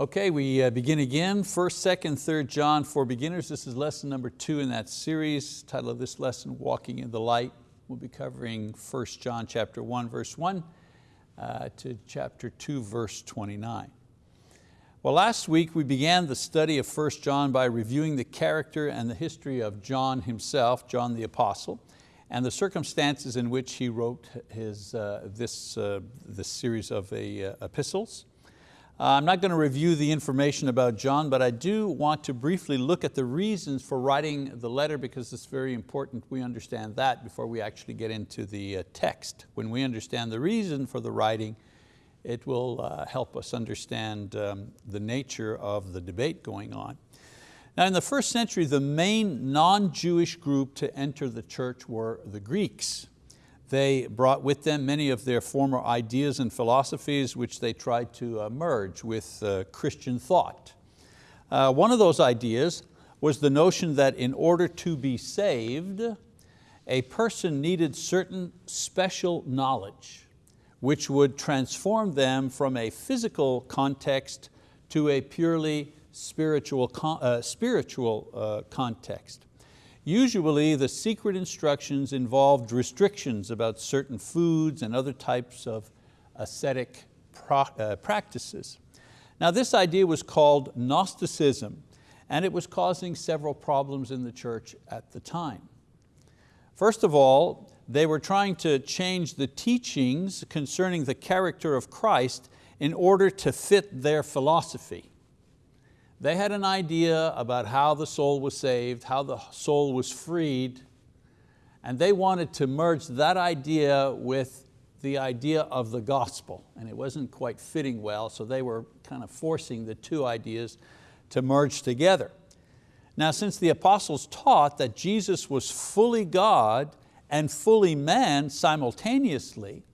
Okay, we uh, begin again. First, second, third John for beginners. This is lesson number two in that series. Title of this lesson, Walking in the Light. We'll be covering First John chapter one, verse one uh, to chapter two, verse 29. Well, last week we began the study of First John by reviewing the character and the history of John himself, John the Apostle, and the circumstances in which he wrote his, uh, this, uh, this series of uh, epistles. Uh, I'm not going to review the information about John, but I do want to briefly look at the reasons for writing the letter because it's very important we understand that before we actually get into the uh, text. When we understand the reason for the writing, it will uh, help us understand um, the nature of the debate going on. Now in the first century, the main non-Jewish group to enter the church were the Greeks. They brought with them many of their former ideas and philosophies which they tried to uh, merge with uh, Christian thought. Uh, one of those ideas was the notion that in order to be saved, a person needed certain special knowledge which would transform them from a physical context to a purely spiritual, uh, spiritual uh, context. Usually the secret instructions involved restrictions about certain foods and other types of ascetic uh, practices. Now this idea was called Gnosticism and it was causing several problems in the church at the time. First of all, they were trying to change the teachings concerning the character of Christ in order to fit their philosophy. They had an idea about how the soul was saved, how the soul was freed, and they wanted to merge that idea with the idea of the gospel, and it wasn't quite fitting well, so they were kind of forcing the two ideas to merge together. Now since the apostles taught that Jesus was fully God and fully man simultaneously,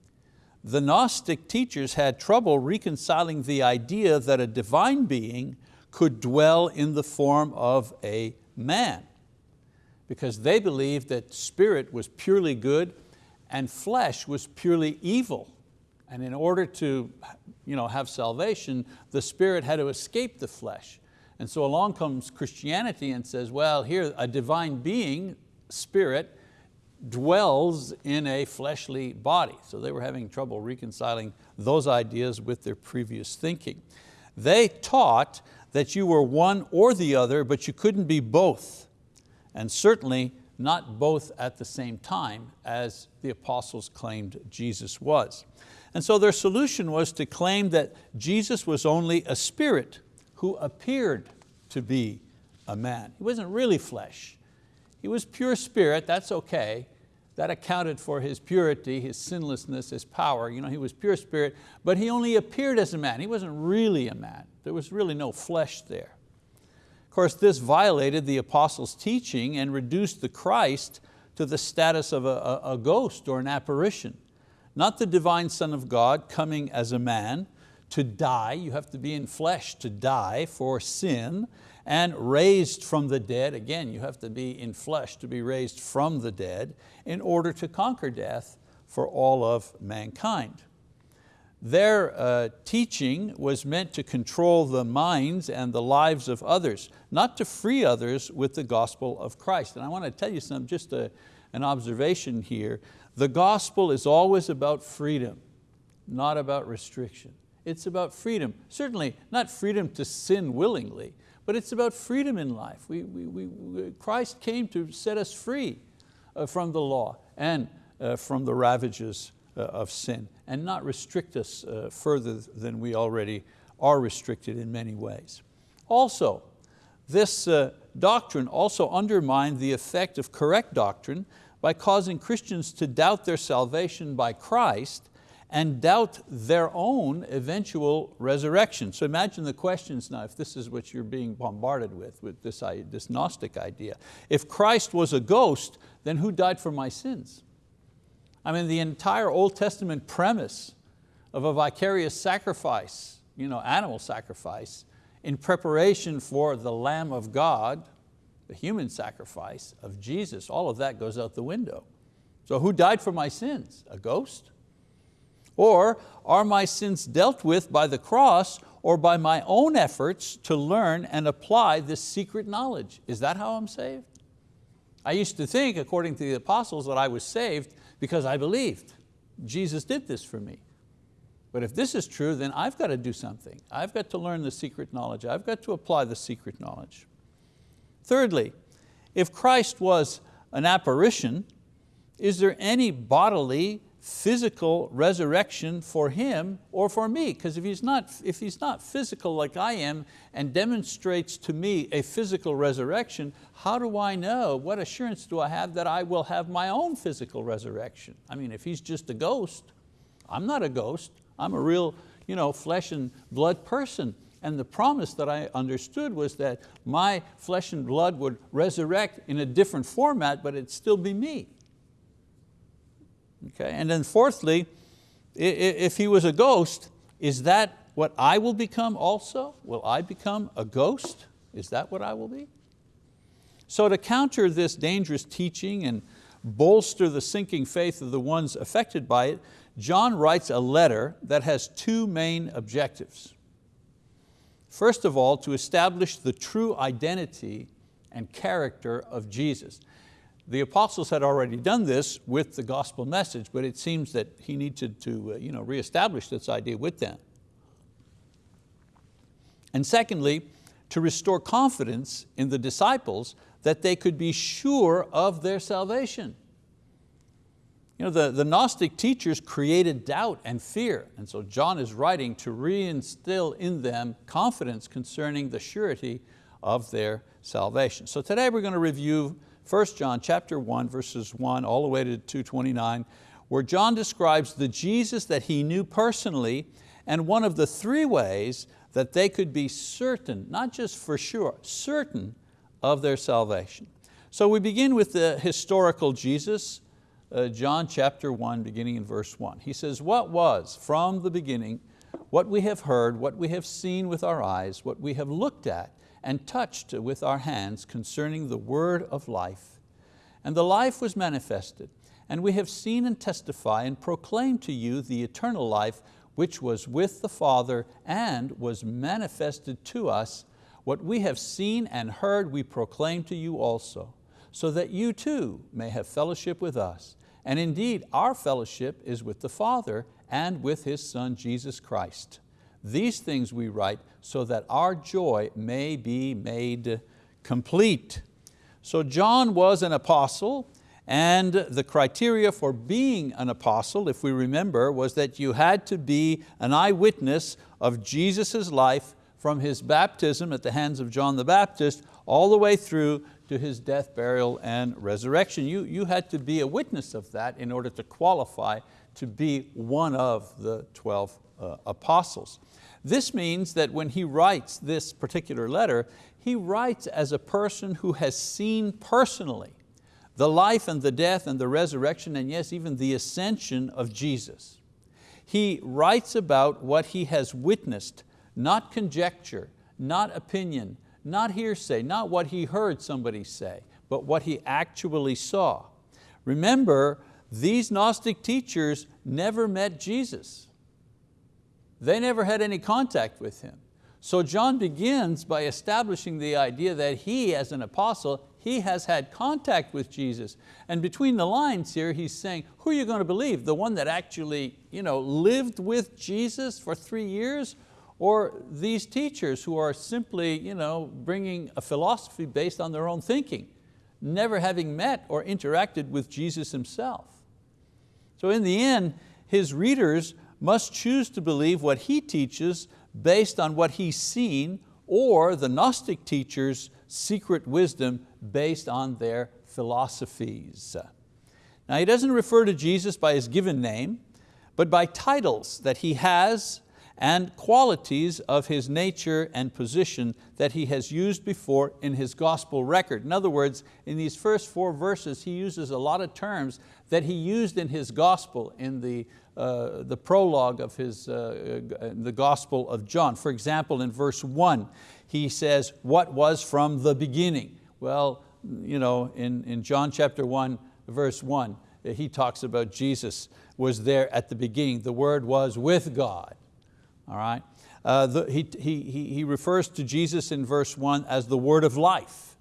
the Gnostic teachers had trouble reconciling the idea that a divine being could dwell in the form of a man because they believed that spirit was purely good and flesh was purely evil. And in order to you know, have salvation, the spirit had to escape the flesh. And so along comes Christianity and says, well, here a divine being, spirit, dwells in a fleshly body. So they were having trouble reconciling those ideas with their previous thinking. They taught that you were one or the other, but you couldn't be both. And certainly not both at the same time as the apostles claimed Jesus was. And so their solution was to claim that Jesus was only a spirit who appeared to be a man. He wasn't really flesh. He was pure spirit, that's okay, that accounted for his purity, his sinlessness, his power. You know, he was pure spirit, but he only appeared as a man. He wasn't really a man. There was really no flesh there. Of course, this violated the apostles' teaching and reduced the Christ to the status of a, a, a ghost or an apparition. Not the divine Son of God coming as a man to die, you have to be in flesh to die for sin, and raised from the dead, again, you have to be in flesh to be raised from the dead in order to conquer death for all of mankind. Their uh, teaching was meant to control the minds and the lives of others, not to free others with the gospel of Christ. And I want to tell you some, just a, an observation here. The gospel is always about freedom, not about restriction. It's about freedom. Certainly not freedom to sin willingly, but it's about freedom in life. We, we, we, Christ came to set us free uh, from the law and uh, from the ravages uh, of sin and not restrict us further than we already are restricted in many ways. Also, this doctrine also undermined the effect of correct doctrine by causing Christians to doubt their salvation by Christ and doubt their own eventual resurrection. So imagine the questions now, if this is what you're being bombarded with, with this, this Gnostic idea. If Christ was a ghost, then who died for my sins? I mean, the entire Old Testament premise of a vicarious sacrifice, you know, animal sacrifice, in preparation for the Lamb of God, the human sacrifice of Jesus, all of that goes out the window. So who died for my sins? A ghost? Or are my sins dealt with by the cross or by my own efforts to learn and apply this secret knowledge? Is that how I'm saved? I used to think, according to the apostles, that I was saved because I believed. Jesus did this for me. But if this is true, then I've got to do something. I've got to learn the secret knowledge. I've got to apply the secret knowledge. Thirdly, if Christ was an apparition, is there any bodily physical resurrection for him or for me. Because if, he's not, if he's not physical like I am and demonstrates to me a physical resurrection, how do I know, what assurance do I have that I will have my own physical resurrection? I mean, if he's just a ghost, I'm not a ghost, I'm a real you know, flesh and blood person. And the promise that I understood was that my flesh and blood would resurrect in a different format, but it'd still be me. Okay? And then fourthly, if he was a ghost, is that what I will become also? Will I become a ghost? Is that what I will be? So to counter this dangerous teaching and bolster the sinking faith of the ones affected by it, John writes a letter that has two main objectives. First of all, to establish the true identity and character of Jesus. The apostles had already done this with the gospel message, but it seems that he needed to uh, you know, reestablish this idea with them. And secondly, to restore confidence in the disciples that they could be sure of their salvation. You know, the, the Gnostic teachers created doubt and fear, and so John is writing to reinstill in them confidence concerning the surety of their salvation. So today we're going to review 1 John chapter 1, verses 1 all the way to 229, where John describes the Jesus that he knew personally and one of the three ways that they could be certain, not just for sure, certain of their salvation. So we begin with the historical Jesus, uh, John chapter 1, beginning in verse 1. He says, what was from the beginning, what we have heard, what we have seen with our eyes, what we have looked at, and touched with our hands concerning the word of life. And the life was manifested, and we have seen and testify and proclaim to you the eternal life which was with the Father and was manifested to us. What we have seen and heard we proclaim to you also, so that you too may have fellowship with us. And indeed, our fellowship is with the Father and with His Son, Jesus Christ. These things we write so that our joy may be made complete. So John was an apostle and the criteria for being an apostle, if we remember, was that you had to be an eyewitness of Jesus' life from His baptism at the hands of John the Baptist all the way through to His death, burial, and resurrection. You, you had to be a witness of that in order to qualify to be one of the 12 uh, apostles. This means that when he writes this particular letter, he writes as a person who has seen personally the life and the death and the resurrection and yes, even the ascension of Jesus. He writes about what he has witnessed, not conjecture, not opinion, not hearsay, not what he heard somebody say, but what he actually saw. Remember, these Gnostic teachers never met Jesus. They never had any contact with him. So John begins by establishing the idea that he, as an apostle, he has had contact with Jesus. And between the lines here, he's saying, who are you going to believe? The one that actually you know, lived with Jesus for three years? Or these teachers who are simply you know, bringing a philosophy based on their own thinking, never having met or interacted with Jesus himself. So in the end, his readers must choose to believe what he teaches based on what he's seen or the Gnostic teachers' secret wisdom based on their philosophies. Now he doesn't refer to Jesus by his given name, but by titles that he has and qualities of his nature and position that he has used before in his gospel record. In other words, in these first four verses, he uses a lot of terms that he used in his gospel in the, uh, the prologue of his, uh, uh, the gospel of John. For example, in verse one, he says, what was from the beginning? Well, you know, in, in John chapter one, verse one, he talks about Jesus was there at the beginning. The Word was with God. All right? Uh, the, he, he, he refers to Jesus in verse one as the word of life.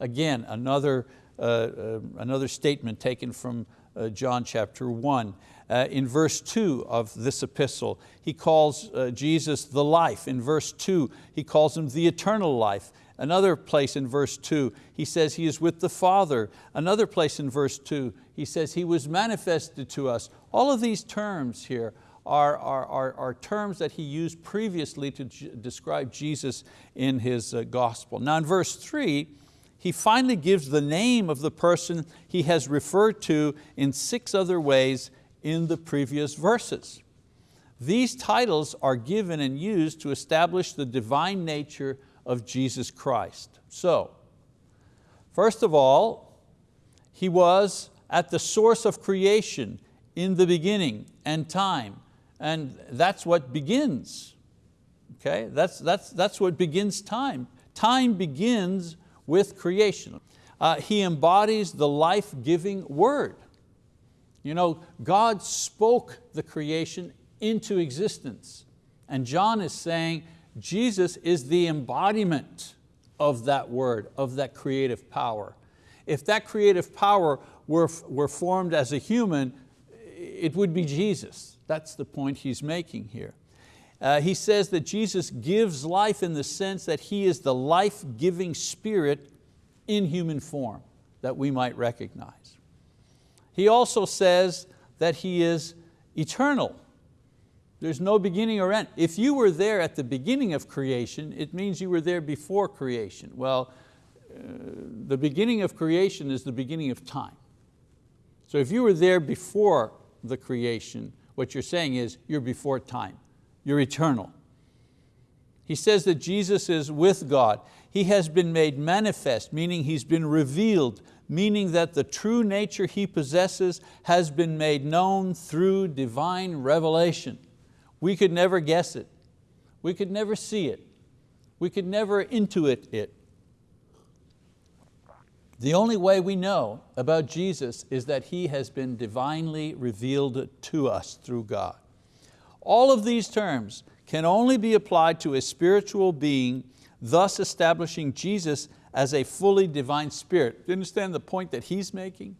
Again, another, uh, uh, another statement taken from uh, John chapter one. Uh, in verse two of this epistle, he calls uh, Jesus the life. In verse two, he calls Him the eternal life. Another place in verse two, he says He is with the Father. Another place in verse two, he says He was manifested to us. All of these terms here are, are, are, are terms that he used previously to describe Jesus in his uh, gospel. Now in verse three, he finally gives the name of the person he has referred to in six other ways in the previous verses. These titles are given and used to establish the divine nature of Jesus Christ. So, first of all, He was at the source of creation in the beginning and time and that's what begins. Okay, that's, that's, that's what begins time. Time begins with creation. Uh, he embodies the life-giving word. You know, God spoke the creation into existence. And John is saying Jesus is the embodiment of that word, of that creative power. If that creative power were, were formed as a human, it would be Jesus. That's the point he's making here. Uh, he says that Jesus gives life in the sense that He is the life-giving spirit in human form that we might recognize. He also says that He is eternal. There's no beginning or end. If you were there at the beginning of creation, it means you were there before creation. Well, uh, the beginning of creation is the beginning of time. So if you were there before the creation, what you're saying is you're before time, you're eternal. He says that Jesus is with God. He has been made manifest, meaning He's been revealed, meaning that the true nature He possesses has been made known through divine revelation. We could never guess it. We could never see it. We could never intuit it. The only way we know about Jesus is that He has been divinely revealed to us through God. All of these terms can only be applied to a spiritual being, thus establishing Jesus as a fully divine spirit. Do you understand the point that he's making?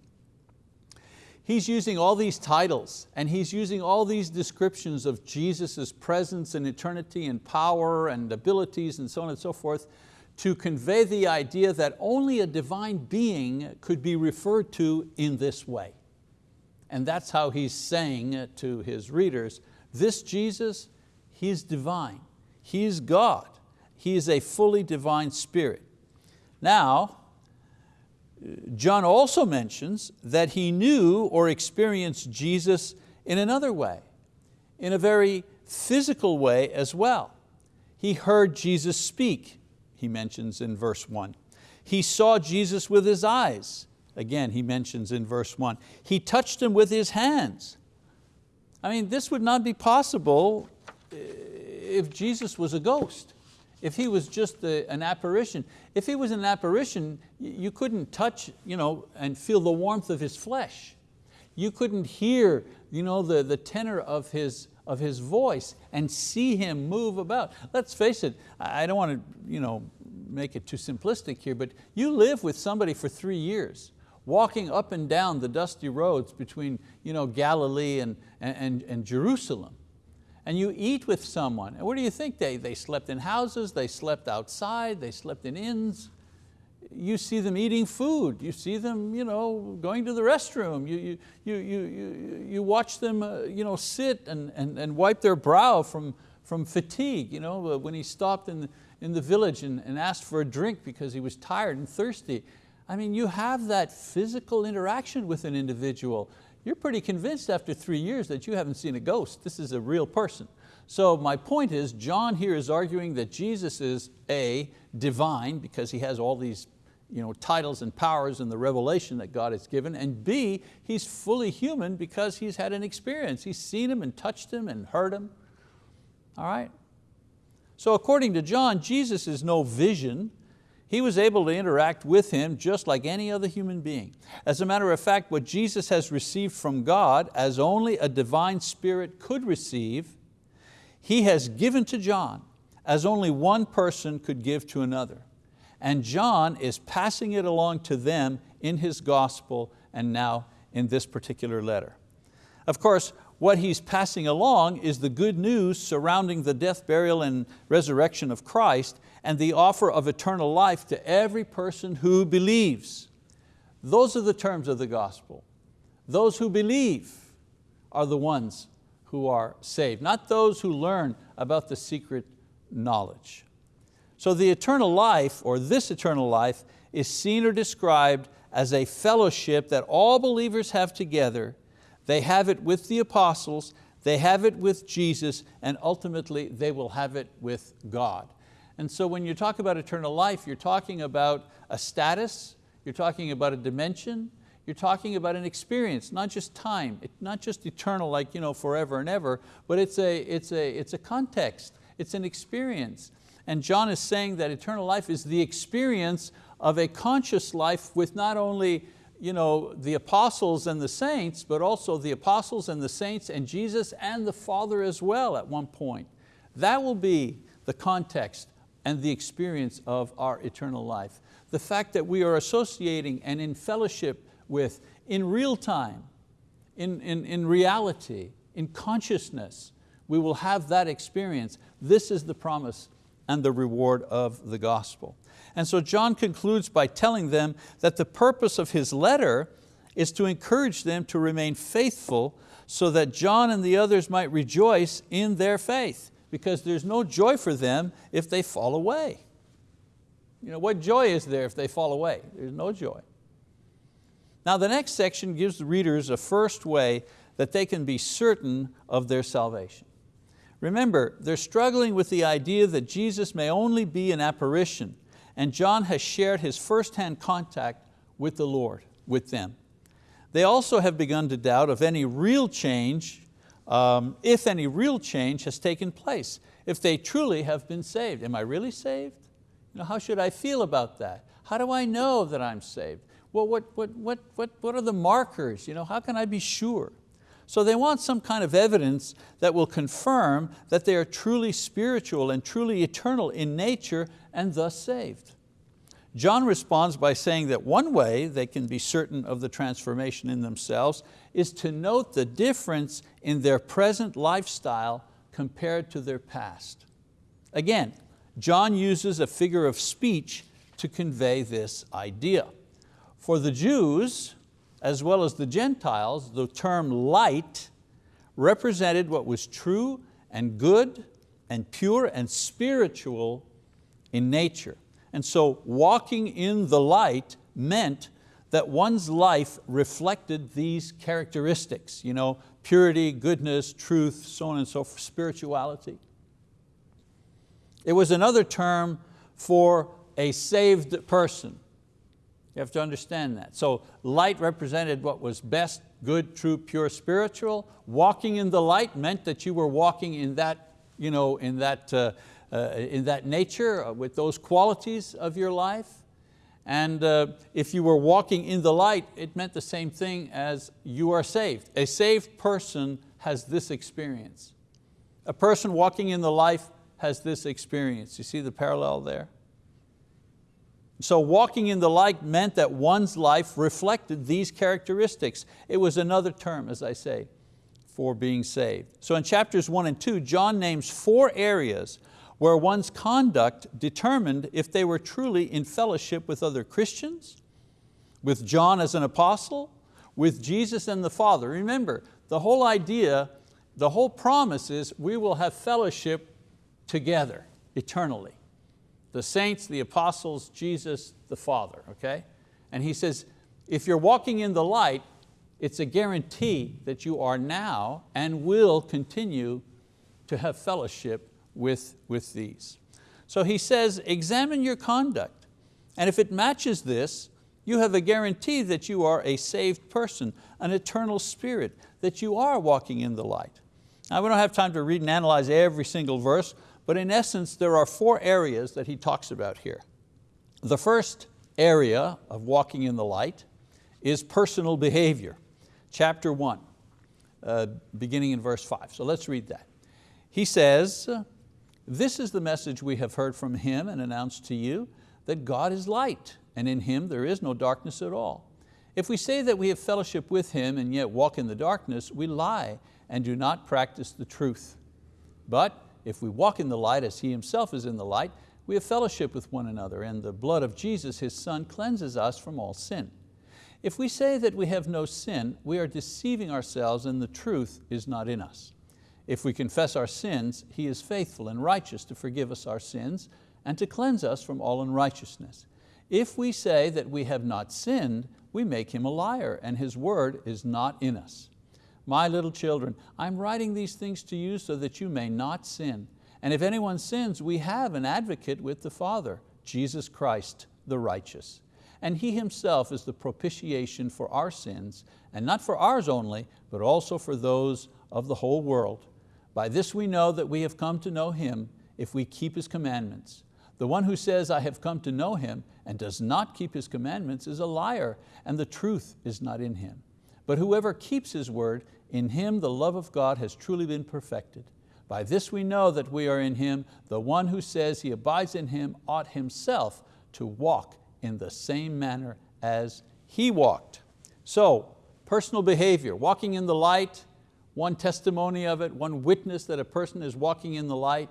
He's using all these titles and he's using all these descriptions of Jesus' presence and eternity and power and abilities and so on and so forth to convey the idea that only a divine being could be referred to in this way. And that's how he's saying to his readers, this Jesus, He's divine, He's God, He is a fully divine spirit. Now, John also mentions that he knew or experienced Jesus in another way, in a very physical way as well. He heard Jesus speak he mentions in verse one. He saw Jesus with his eyes. Again, he mentions in verse one. He touched him with his hands. I mean, this would not be possible eh, if Jesus was a ghost, if He was just a, an apparition. If He was an apparition, you couldn't touch you know, and feel the warmth of His flesh. You couldn't hear you know, the, the tenor of his, of his voice and see Him move about. Let's face it, I don't want to you know, make it too simplistic here, but you live with somebody for three years, walking up and down the dusty roads between you know, Galilee and, and, and Jerusalem. And you eat with someone, and what do you think? They, they slept in houses, they slept outside, they slept in inns. You see them eating food, you see them you know, going to the restroom, you, you, you, you, you watch them uh, you know, sit and, and, and wipe their brow from, from fatigue. You know, when he stopped in the, in the village and, and asked for a drink because he was tired and thirsty. I mean, you have that physical interaction with an individual. You're pretty convinced after three years that you haven't seen a ghost. This is a real person. So my point is, John here is arguing that Jesus is A, divine, because he has all these you know, titles and powers and the revelation that God has given, and B, he's fully human because he's had an experience. He's seen him and touched him and heard him. All right? So according to John, Jesus is no vision. He was able to interact with him just like any other human being. As a matter of fact, what Jesus has received from God as only a divine spirit could receive, he has given to John as only one person could give to another. And John is passing it along to them in his gospel and now in this particular letter. Of course, what he's passing along is the good news surrounding the death, burial, and resurrection of Christ and the offer of eternal life to every person who believes. Those are the terms of the gospel. Those who believe are the ones who are saved, not those who learn about the secret knowledge. So the eternal life, or this eternal life, is seen or described as a fellowship that all believers have together. They have it with the apostles, they have it with Jesus, and ultimately they will have it with God. And so when you talk about eternal life, you're talking about a status, you're talking about a dimension, you're talking about an experience, not just time, not just eternal like you know, forever and ever, but it's a, it's, a, it's a context, it's an experience. And John is saying that eternal life is the experience of a conscious life with not only you know, the apostles and the saints, but also the apostles and the saints and Jesus and the Father as well at one point. That will be the context and the experience of our eternal life. The fact that we are associating and in fellowship with, in real time, in, in, in reality, in consciousness, we will have that experience. This is the promise and the reward of the gospel. And so John concludes by telling them that the purpose of his letter is to encourage them to remain faithful so that John and the others might rejoice in their faith because there's no joy for them if they fall away. You know, what joy is there if they fall away? There's no joy. Now the next section gives the readers a first way that they can be certain of their salvation. Remember, they're struggling with the idea that Jesus may only be an apparition and John has shared his firsthand contact with the Lord, with them. They also have begun to doubt of any real change, um, if any real change has taken place, if they truly have been saved. Am I really saved? You know, how should I feel about that? How do I know that I'm saved? Well, what, what, what, what, what are the markers? You know, how can I be sure? So they want some kind of evidence that will confirm that they are truly spiritual and truly eternal in nature and thus saved. John responds by saying that one way they can be certain of the transformation in themselves is to note the difference in their present lifestyle compared to their past. Again, John uses a figure of speech to convey this idea. For the Jews, as well as the Gentiles, the term light represented what was true and good and pure and spiritual in nature. And so walking in the light meant that one's life reflected these characteristics, you know, purity, goodness, truth, so on and so forth, spirituality. It was another term for a saved person. You have to understand that. So light represented what was best, good, true, pure, spiritual. Walking in the light meant that you were walking in that, you know, in that, uh, uh, in that nature, uh, with those qualities of your life. And uh, if you were walking in the light, it meant the same thing as you are saved. A saved person has this experience. A person walking in the life has this experience. You see the parallel there? So walking in the light meant that one's life reflected these characteristics. It was another term, as I say, for being saved. So in chapters one and two, John names four areas where one's conduct determined if they were truly in fellowship with other Christians, with John as an apostle, with Jesus and the Father. Remember, the whole idea, the whole promise is we will have fellowship together eternally the saints, the apostles, Jesus, the Father, okay? And he says, if you're walking in the light, it's a guarantee that you are now and will continue to have fellowship with, with these. So he says, examine your conduct. And if it matches this, you have a guarantee that you are a saved person, an eternal spirit, that you are walking in the light. Now we don't have time to read and analyze every single verse, but in essence, there are four areas that he talks about here. The first area of walking in the light is personal behavior. Chapter one, uh, beginning in verse five. So let's read that. He says, this is the message we have heard from Him and announced to you, that God is light, and in Him there is no darkness at all. If we say that we have fellowship with Him and yet walk in the darkness, we lie and do not practice the truth. But if we walk in the light as He Himself is in the light, we have fellowship with one another, and the blood of Jesus, His Son, cleanses us from all sin. If we say that we have no sin, we are deceiving ourselves and the truth is not in us. If we confess our sins, He is faithful and righteous to forgive us our sins and to cleanse us from all unrighteousness. If we say that we have not sinned, we make Him a liar and His word is not in us. My little children, I'm writing these things to you so that you may not sin. And if anyone sins, we have an advocate with the Father, Jesus Christ the righteous. And He Himself is the propitiation for our sins, and not for ours only, but also for those of the whole world. By this we know that we have come to know Him if we keep His commandments. The one who says, I have come to know Him and does not keep His commandments is a liar and the truth is not in him. But whoever keeps His word, in him the love of God has truly been perfected. By this we know that we are in Him. The one who says he abides in Him ought himself to walk in the same manner as He walked. So, personal behavior, walking in the light, one testimony of it, one witness that a person is walking in the light,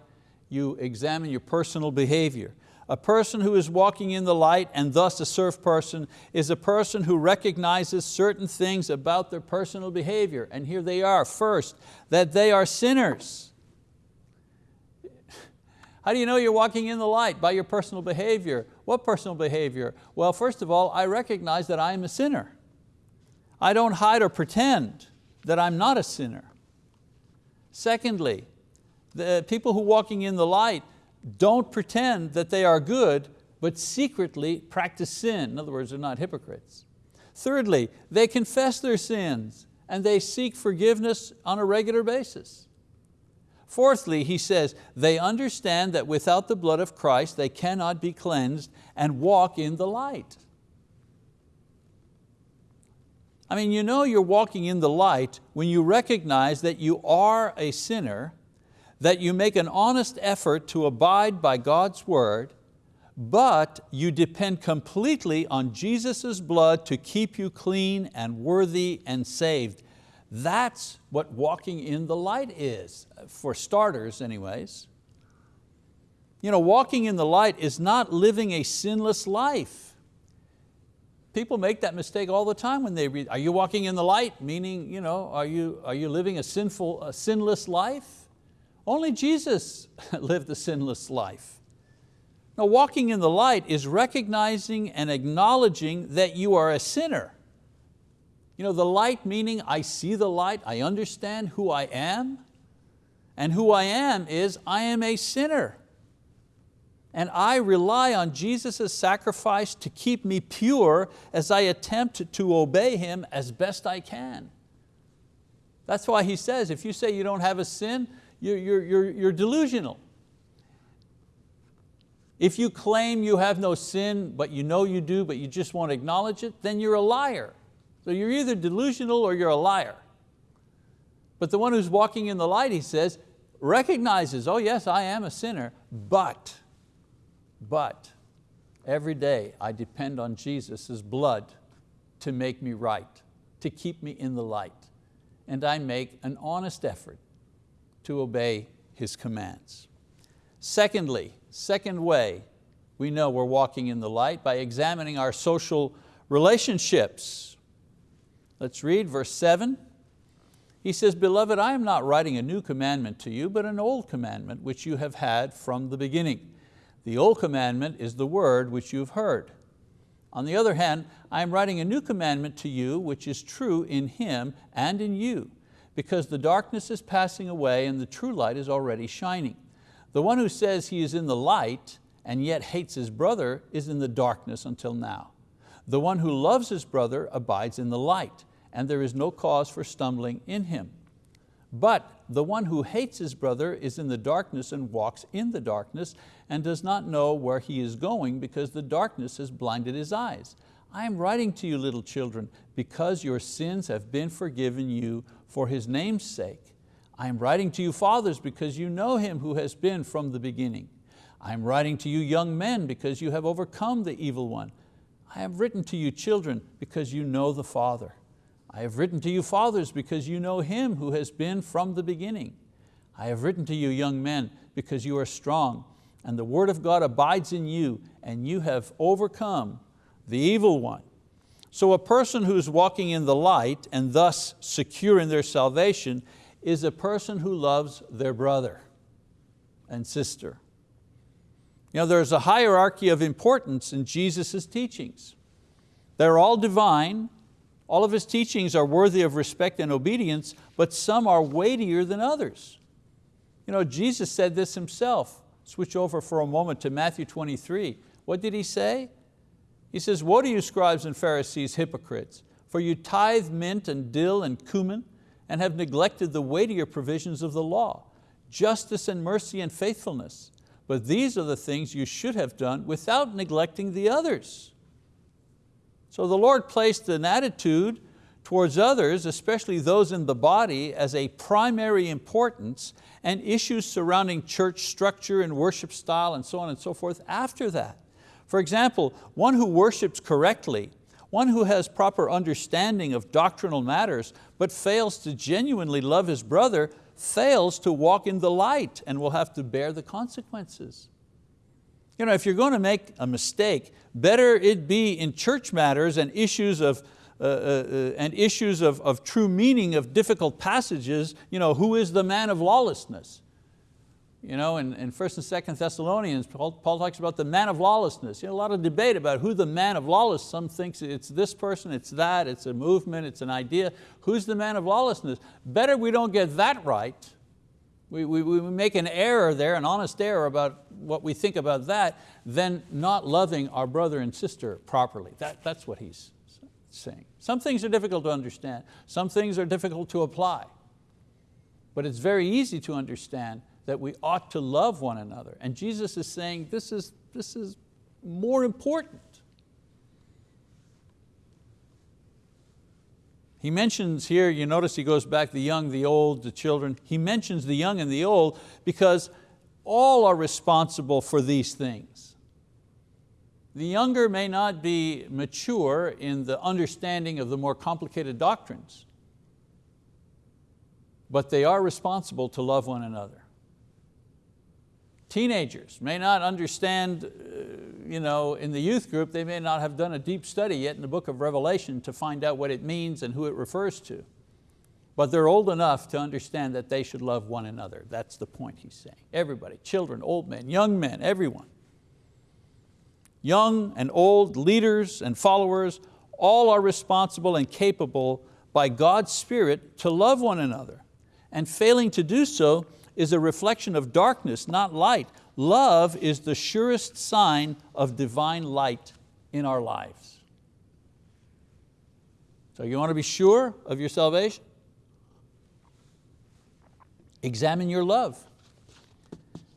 you examine your personal behavior. A person who is walking in the light and thus a serf person is a person who recognizes certain things about their personal behavior. And here they are. First, that they are sinners. How do you know you're walking in the light? By your personal behavior. What personal behavior? Well, first of all, I recognize that I am a sinner. I don't hide or pretend that I'm not a sinner. Secondly, the people who are walking in the light don't pretend that they are good, but secretly practice sin. In other words, they're not hypocrites. Thirdly, they confess their sins and they seek forgiveness on a regular basis. Fourthly, he says, they understand that without the blood of Christ they cannot be cleansed and walk in the light. I mean, you know you're walking in the light when you recognize that you are a sinner, that you make an honest effort to abide by God's word, but you depend completely on Jesus' blood to keep you clean and worthy and saved. That's what walking in the light is, for starters anyways. You know, walking in the light is not living a sinless life. People make that mistake all the time when they read, are you walking in the light? Meaning, you know, are, you, are you living a, sinful, a sinless life? Only Jesus lived a sinless life. Now walking in the light is recognizing and acknowledging that you are a sinner. You know, the light meaning I see the light, I understand who I am, and who I am is I am a sinner and I rely on Jesus' sacrifice to keep me pure as I attempt to obey Him as best I can. That's why he says, if you say you don't have a sin, you're, you're, you're, you're delusional. If you claim you have no sin, but you know you do, but you just won't acknowledge it, then you're a liar. So you're either delusional or you're a liar. But the one who's walking in the light, he says, recognizes, oh yes, I am a sinner, but but every day I depend on Jesus' blood to make me right, to keep me in the light. And I make an honest effort to obey His commands. Secondly, second way we know we're walking in the light by examining our social relationships. Let's read verse seven. He says, Beloved, I am not writing a new commandment to you, but an old commandment which you have had from the beginning. The old commandment is the word which you've heard. On the other hand, I am writing a new commandment to you which is true in him and in you, because the darkness is passing away and the true light is already shining. The one who says he is in the light and yet hates his brother is in the darkness until now. The one who loves his brother abides in the light, and there is no cause for stumbling in him. But the one who hates his brother is in the darkness and walks in the darkness and does not know where he is going because the darkness has blinded his eyes. I am writing to you, little children, because your sins have been forgiven you for His name's sake. I am writing to you, fathers, because you know Him who has been from the beginning. I am writing to you, young men, because you have overcome the evil one. I have written to you, children, because you know the Father. I have written to you, fathers, because you know Him who has been from the beginning. I have written to you, young men, because you are strong, and the word of God abides in you, and you have overcome the evil one. So a person who's walking in the light and thus secure in their salvation is a person who loves their brother and sister. You know, there's a hierarchy of importance in Jesus' teachings. They're all divine, all of His teachings are worthy of respect and obedience, but some are weightier than others. You know, Jesus said this Himself. Switch over for a moment to Matthew 23. What did He say? He says, woe to you scribes and Pharisees, hypocrites, for you tithe mint and dill and cumin and have neglected the weightier provisions of the law, justice and mercy and faithfulness. But these are the things you should have done without neglecting the others. So the Lord placed an attitude towards others, especially those in the body, as a primary importance and issues surrounding church structure and worship style and so on and so forth after that. For example, one who worships correctly, one who has proper understanding of doctrinal matters, but fails to genuinely love his brother, fails to walk in the light and will have to bear the consequences. You know, if you're going to make a mistake, better it be in church matters and issues of, uh, uh, uh and issues of, of true meaning of difficult passages, you know, who is the man of lawlessness? You know, in, in 1st and 2nd Thessalonians, Paul, Paul, talks about the man of lawlessness. You know, a lot of debate about who the man of lawlessness. some thinks it's this person, it's that, it's a movement, it's an idea. Who's the man of lawlessness? Better we don't get that right. We, we, we make an error there, an honest error about what we think about that, than not loving our brother and sister properly. That, that's what he's saying. Some things are difficult to understand. Some things are difficult to apply. But it's very easy to understand that we ought to love one another. And Jesus is saying this is, this is more important. He mentions here, you notice he goes back the young, the old, the children. He mentions the young and the old because all are responsible for these things. The younger may not be mature in the understanding of the more complicated doctrines, but they are responsible to love one another. Teenagers may not understand, uh, you know, in the youth group, they may not have done a deep study yet in the book of Revelation to find out what it means and who it refers to. But they're old enough to understand that they should love one another. That's the point he's saying. Everybody, children, old men, young men, everyone. Young and old, leaders and followers, all are responsible and capable by God's Spirit to love one another. And failing to do so is a reflection of darkness, not light. Love is the surest sign of divine light in our lives. So you want to be sure of your salvation? Examine your love.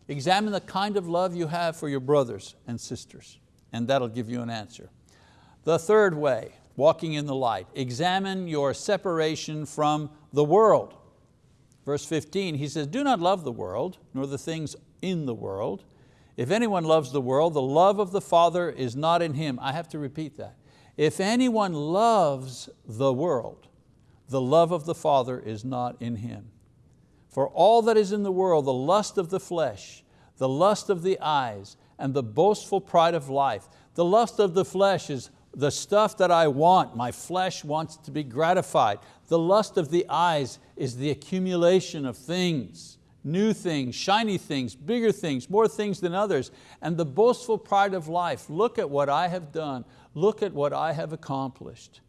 Examine the kind of love you have for your brothers and sisters, and that'll give you an answer. The third way, walking in the light, examine your separation from the world. Verse 15, he says, do not love the world, nor the things in the world. If anyone loves the world, the love of the Father is not in him. I have to repeat that. If anyone loves the world, the love of the Father is not in him. For all that is in the world, the lust of the flesh, the lust of the eyes, and the boastful pride of life. The lust of the flesh is the stuff that I want, my flesh wants to be gratified. The lust of the eyes is the accumulation of things, new things, shiny things, bigger things, more things than others. And the boastful pride of life, look at what I have done, look at what I have accomplished.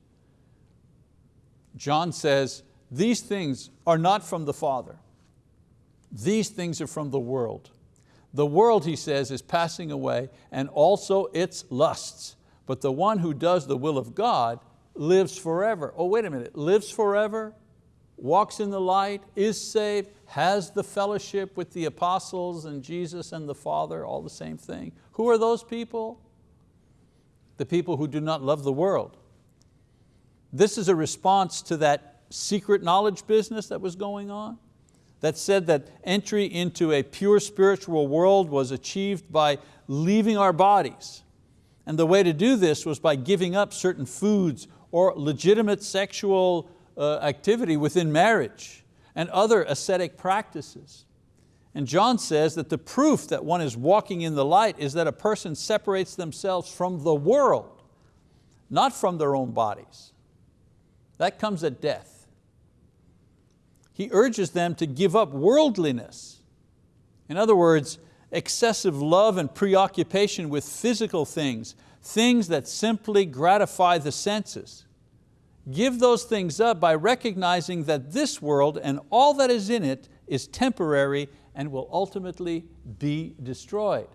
John says, these things are not from the Father. These things are from the world. The world, he says, is passing away and also its lusts but the one who does the will of God lives forever. Oh, wait a minute, lives forever? walks in the light, is saved, has the fellowship with the apostles and Jesus and the Father, all the same thing. Who are those people? The people who do not love the world. This is a response to that secret knowledge business that was going on that said that entry into a pure spiritual world was achieved by leaving our bodies. And the way to do this was by giving up certain foods or legitimate sexual uh, activity within marriage and other ascetic practices. And John says that the proof that one is walking in the light is that a person separates themselves from the world, not from their own bodies. That comes at death he urges them to give up worldliness. In other words, excessive love and preoccupation with physical things, things that simply gratify the senses. Give those things up by recognizing that this world and all that is in it is temporary and will ultimately be destroyed.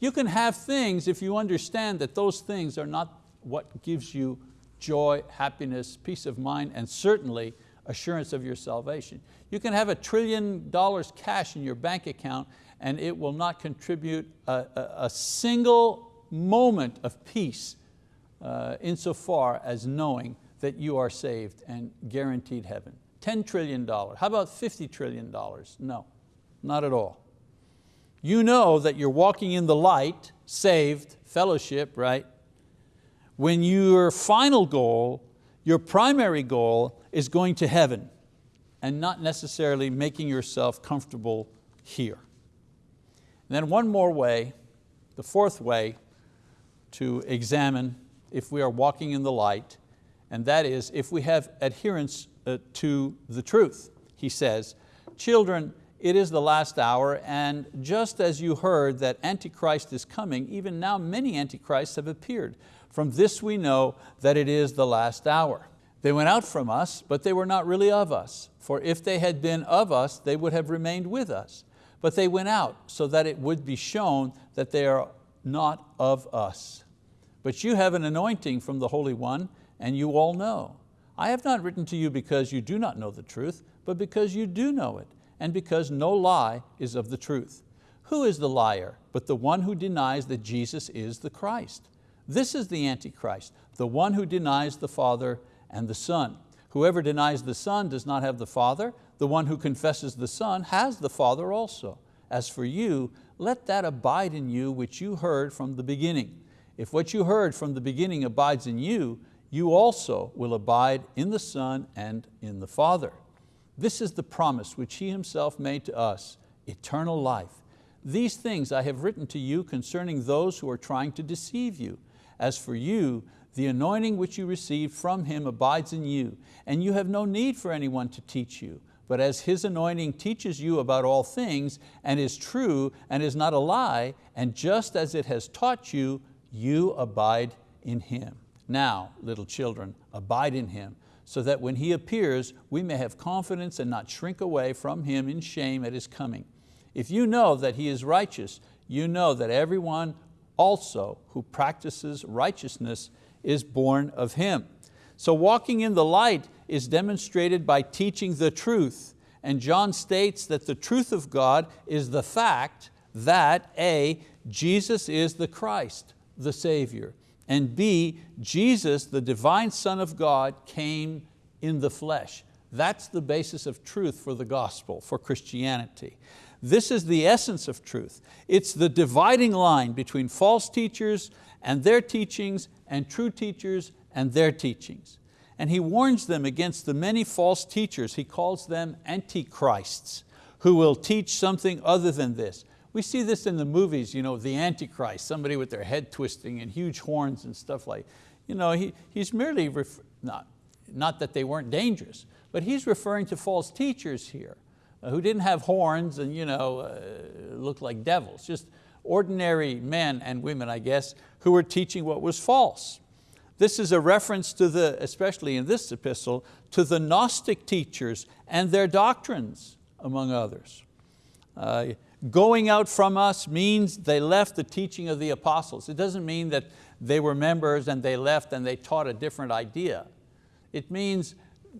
You can have things if you understand that those things are not what gives you joy, happiness, peace of mind, and certainly assurance of your salvation. You can have a trillion dollars cash in your bank account and it will not contribute a, a, a single moment of peace uh, insofar as knowing that you are saved and guaranteed heaven. $10 trillion, how about $50 trillion? No, not at all. You know that you're walking in the light, saved, fellowship, right? When your final goal, your primary goal is going to heaven and not necessarily making yourself comfortable here. And then one more way, the fourth way to examine if we are walking in the light, and that is if we have adherence uh, to the truth. He says, children, it is the last hour, and just as you heard that Antichrist is coming, even now many Antichrists have appeared. From this we know that it is the last hour. They went out from us, but they were not really of us. For if they had been of us, they would have remained with us. But they went out so that it would be shown that they are not of us. But you have an anointing from the Holy One, and you all know. I have not written to you because you do not know the truth, but because you do know it, and because no lie is of the truth. Who is the liar but the one who denies that Jesus is the Christ? This is the Antichrist, the one who denies the Father and the Son. Whoever denies the Son does not have the Father. The one who confesses the Son has the Father also. As for you, let that abide in you which you heard from the beginning. If what you heard from the beginning abides in you, you also will abide in the Son and in the Father. This is the promise which He Himself made to us, eternal life. These things I have written to you concerning those who are trying to deceive you. As for you, the anointing which you received from Him abides in you, and you have no need for anyone to teach you. But as His anointing teaches you about all things, and is true, and is not a lie, and just as it has taught you, you abide in Him. Now, little children, abide in Him, so that when He appears, we may have confidence and not shrink away from Him in shame at His coming. If you know that He is righteous, you know that everyone also who practices righteousness is born of Him. So walking in the light is demonstrated by teaching the truth. And John states that the truth of God is the fact that A, Jesus is the Christ, the Savior, and B, Jesus, the divine Son of God, came in the flesh. That's the basis of truth for the gospel, for Christianity. This is the essence of truth. It's the dividing line between false teachers and their teachings and true teachers and their teachings. And he warns them against the many false teachers. He calls them antichrists who will teach something other than this. We see this in the movies, you know, the Antichrist, somebody with their head twisting and huge horns and stuff like, you know, he, he's merely, not, not that they weren't dangerous, but he's referring to false teachers here uh, who didn't have horns and you know, uh, looked like devils, just ordinary men and women, I guess, who were teaching what was false. This is a reference to the, especially in this epistle, to the Gnostic teachers and their doctrines, among others. Uh, going out from us means they left the teaching of the apostles. It doesn't mean that they were members and they left and they taught a different idea. It means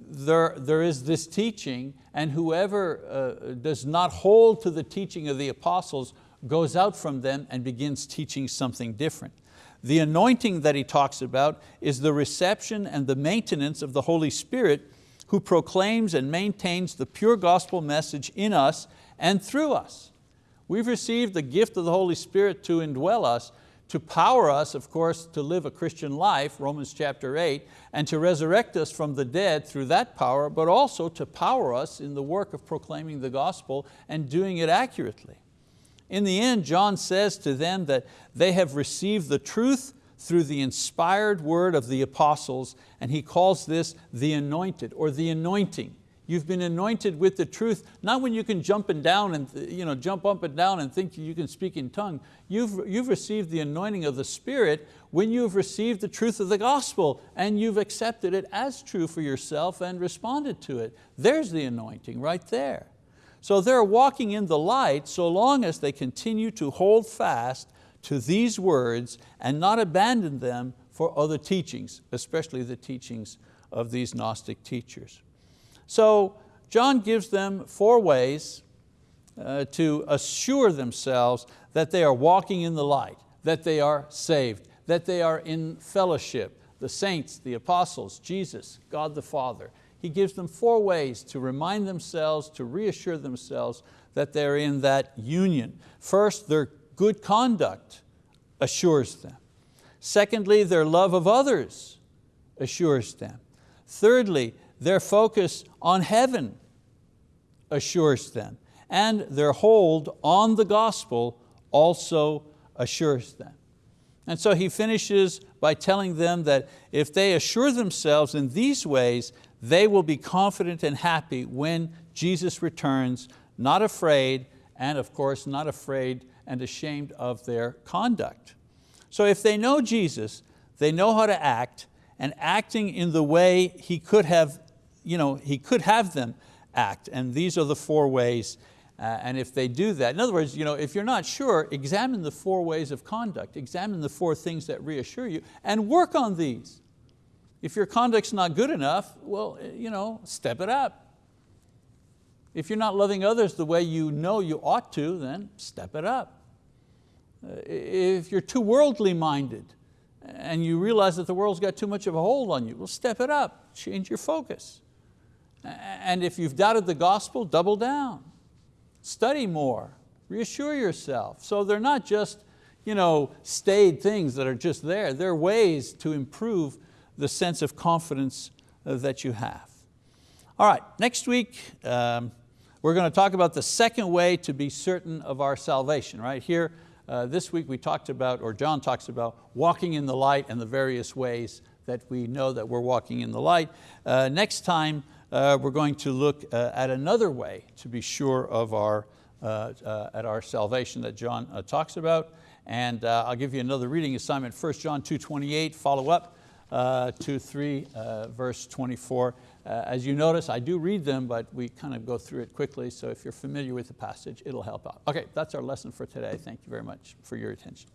there, there is this teaching and whoever uh, does not hold to the teaching of the apostles goes out from them and begins teaching something different. The anointing that he talks about is the reception and the maintenance of the Holy Spirit who proclaims and maintains the pure gospel message in us and through us. We've received the gift of the Holy Spirit to indwell us, to power us, of course, to live a Christian life, Romans chapter 8, and to resurrect us from the dead through that power, but also to power us in the work of proclaiming the gospel and doing it accurately. In the end, John says to them that they have received the truth through the inspired word of the apostles, and he calls this the anointed or the anointing. You've been anointed with the truth, not when you can jump and down and you know, jump up and down and think you can speak in tongue. You've, you've received the anointing of the Spirit when you've received the truth of the gospel and you've accepted it as true for yourself and responded to it. There's the anointing right there. So they're walking in the light so long as they continue to hold fast to these words and not abandon them for other teachings, especially the teachings of these Gnostic teachers. So John gives them four ways uh, to assure themselves that they are walking in the light, that they are saved, that they are in fellowship, the saints, the apostles, Jesus, God the Father. He gives them four ways to remind themselves, to reassure themselves that they're in that union. First, their good conduct assures them. Secondly, their love of others assures them. Thirdly, their focus on heaven assures them. And their hold on the gospel also assures them. And so he finishes by telling them that if they assure themselves in these ways, they will be confident and happy when Jesus returns, not afraid, and of course not afraid and ashamed of their conduct. So if they know Jesus, they know how to act, and acting in the way He could have you know, he could have them act, and these are the four ways uh, and if they do that, in other words, you know, if you're not sure, examine the four ways of conduct, examine the four things that reassure you, and work on these. If your conduct's not good enough, well, you know, step it up. If you're not loving others the way you know you ought to, then step it up. If you're too worldly minded and you realize that the world's got too much of a hold on you, well, step it up, change your focus. And if you've doubted the gospel, double down. Study more, reassure yourself. So they're not just you know, staid things that are just there. They're ways to improve the sense of confidence uh, that you have. All right, next week, um, we're going to talk about the second way to be certain of our salvation. Right here, uh, this week we talked about, or John talks about, walking in the light and the various ways that we know that we're walking in the light. Uh, next time, uh, we're going to look uh, at another way to be sure of our, uh, at our salvation that John talks about. And I'll give you another reading assignment, 1 John 2.28, follow up Uh, to 3 uh, verse 24. Uh, as you notice, I do read them, but we kind of go through it quickly, so if you're familiar with the passage, it'll help out. Okay, that's our lesson for today. Thank you very much for your attention.